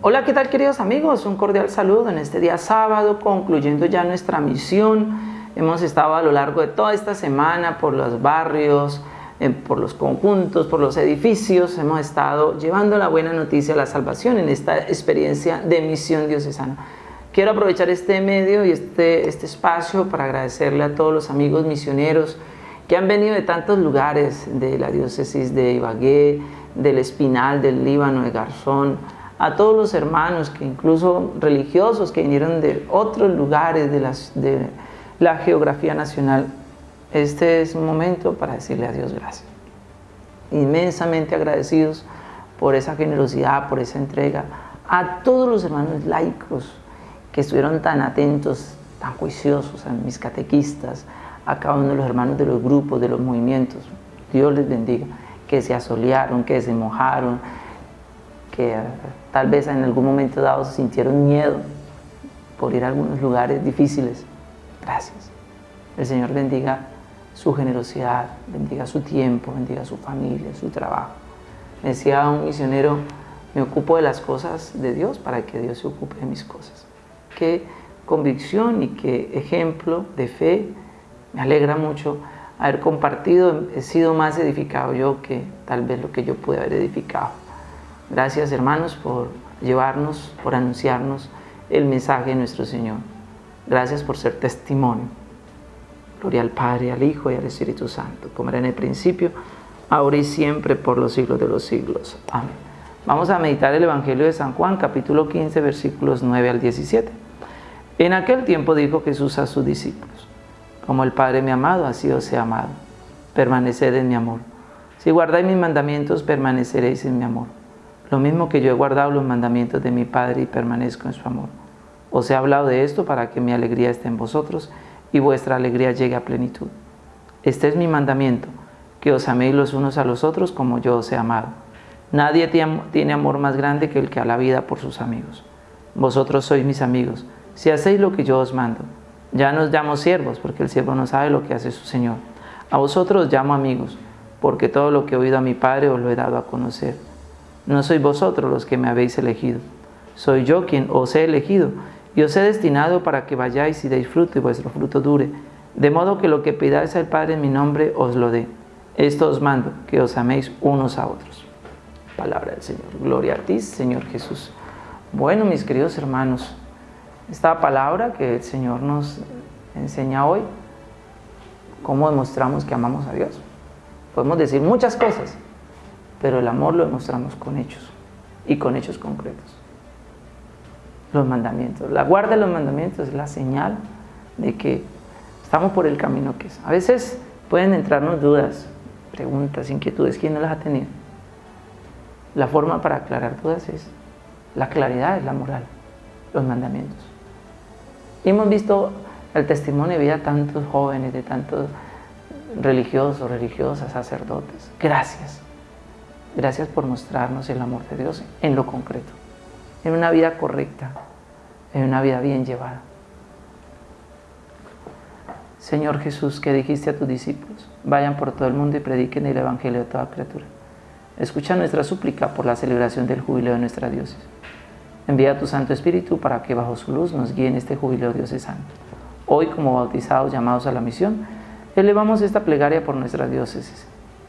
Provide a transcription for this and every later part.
Hola, ¿qué tal queridos amigos? Un cordial saludo en este día sábado, concluyendo ya nuestra misión. Hemos estado a lo largo de toda esta semana por los barrios, eh, por los conjuntos, por los edificios. Hemos estado llevando la buena noticia, la salvación en esta experiencia de misión diocesana. Quiero aprovechar este medio y este, este espacio para agradecerle a todos los amigos misioneros que han venido de tantos lugares, de la diócesis de Ibagué, del Espinal, del Líbano, de Garzón, a todos los hermanos, que incluso religiosos que vinieron de otros lugares de, de la geografía nacional. Este es un momento para decirle a Dios gracias. Inmensamente agradecidos por esa generosidad, por esa entrega. A todos los hermanos laicos que estuvieron tan atentos, tan juiciosos, a mis catequistas, a cada uno de los hermanos de los grupos, de los movimientos. Dios les bendiga. Que se asolearon, que se mojaron, que tal vez en algún momento dado sintieron miedo por ir a algunos lugares difíciles. Gracias. El Señor bendiga su generosidad, bendiga su tiempo, bendiga su familia, su trabajo. Me decía un misionero, me ocupo de las cosas de Dios para que Dios se ocupe de mis cosas. Qué convicción y qué ejemplo de fe. Me alegra mucho haber compartido, he sido más edificado yo que tal vez lo que yo pude haber edificado. Gracias hermanos por llevarnos, por anunciarnos el mensaje de nuestro Señor. Gracias por ser testimonio. Gloria al Padre, al Hijo y al Espíritu Santo, como era en el principio, ahora y siempre, por los siglos de los siglos. Amén. Vamos a meditar el Evangelio de San Juan, capítulo 15, versículos 9 al 17. En aquel tiempo dijo Jesús a sus discípulos, como el Padre me ha amado, así os he amado. Permaneced en mi amor. Si guardáis mis mandamientos, permaneceréis en mi amor lo mismo que yo he guardado los mandamientos de mi Padre y permanezco en su amor. Os he hablado de esto para que mi alegría esté en vosotros y vuestra alegría llegue a plenitud. Este es mi mandamiento, que os améis los unos a los otros como yo os he amado. Nadie tiene amor más grande que el que a la vida por sus amigos. Vosotros sois mis amigos, si hacéis lo que yo os mando. Ya no os llamo siervos, porque el siervo no sabe lo que hace su Señor. A vosotros os llamo amigos, porque todo lo que he oído a mi Padre os lo he dado a conocer. No sois vosotros los que me habéis elegido, soy yo quien os he elegido y os he destinado para que vayáis y deis fruto y vuestro fruto dure, de modo que lo que pidáis al Padre en mi nombre os lo dé. Esto os mando, que os améis unos a otros. Palabra del Señor. Gloria a ti, Señor Jesús. Bueno, mis queridos hermanos, esta palabra que el Señor nos enseña hoy, cómo demostramos que amamos a Dios. Podemos decir muchas cosas, pero el amor lo demostramos con hechos y con hechos concretos. Los mandamientos. La guarda de los mandamientos es la señal de que estamos por el camino que es. A veces pueden entrarnos dudas, preguntas, inquietudes. ¿Quién no las ha tenido? La forma para aclarar dudas es la claridad, es la moral, los mandamientos. Y hemos visto el testimonio de vida de tantos jóvenes, de tantos religiosos, religiosas, sacerdotes. Gracias Gracias por mostrarnos el amor de Dios en lo concreto, en una vida correcta, en una vida bien llevada. Señor Jesús, que dijiste a tus discípulos, vayan por todo el mundo y prediquen el Evangelio a toda criatura. Escucha nuestra súplica por la celebración del jubileo de nuestra diócesis. Envía a tu Santo Espíritu para que bajo su luz nos guíe en este jubileo diocesano. Hoy, como bautizados llamados a la misión, elevamos esta plegaria por nuestra diócesis.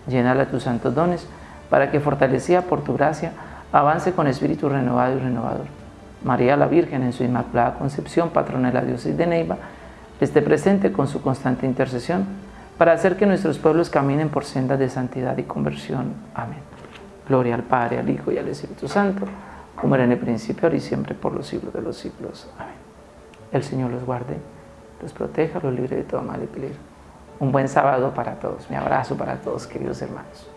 Llénala tus santos dones, para que fortalecida por tu gracia avance con espíritu renovado y renovador. María la Virgen en su Inmaculada Concepción, patrona de la diócesis de Neiva, esté presente con su constante intercesión para hacer que nuestros pueblos caminen por sendas de santidad y conversión. Amén. Gloria al Padre, al Hijo y al Espíritu Santo, como era en el principio, ahora y siempre, por los siglos de los siglos. Amén. El Señor los guarde, los proteja, los libre de todo mal y peligro. Un buen sábado para todos. Mi abrazo para todos, queridos hermanos.